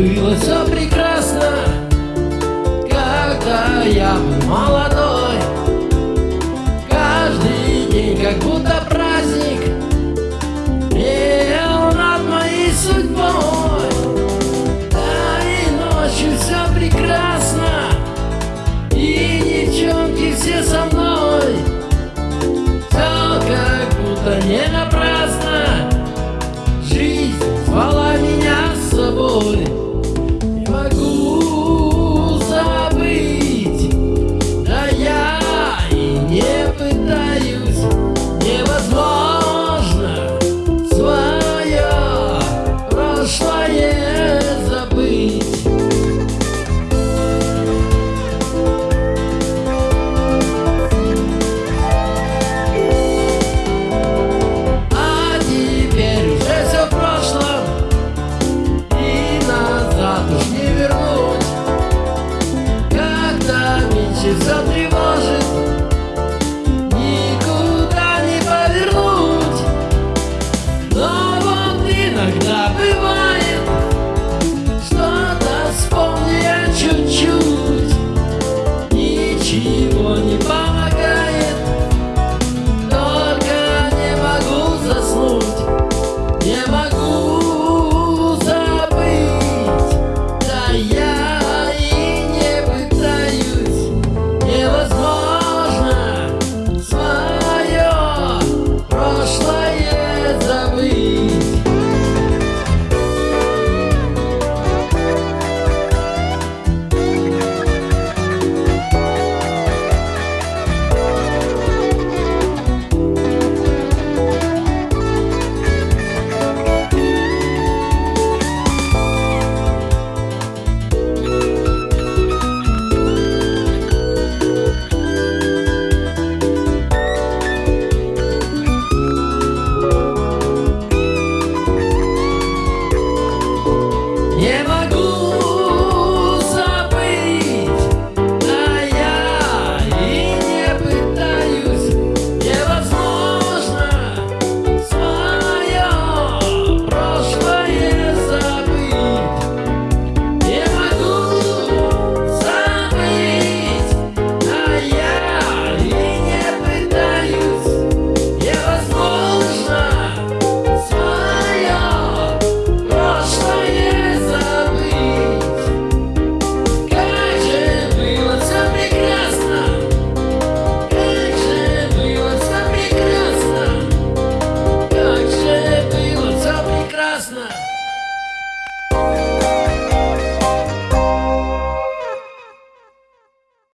Было все прекрасно, когда я молод. птица тревожит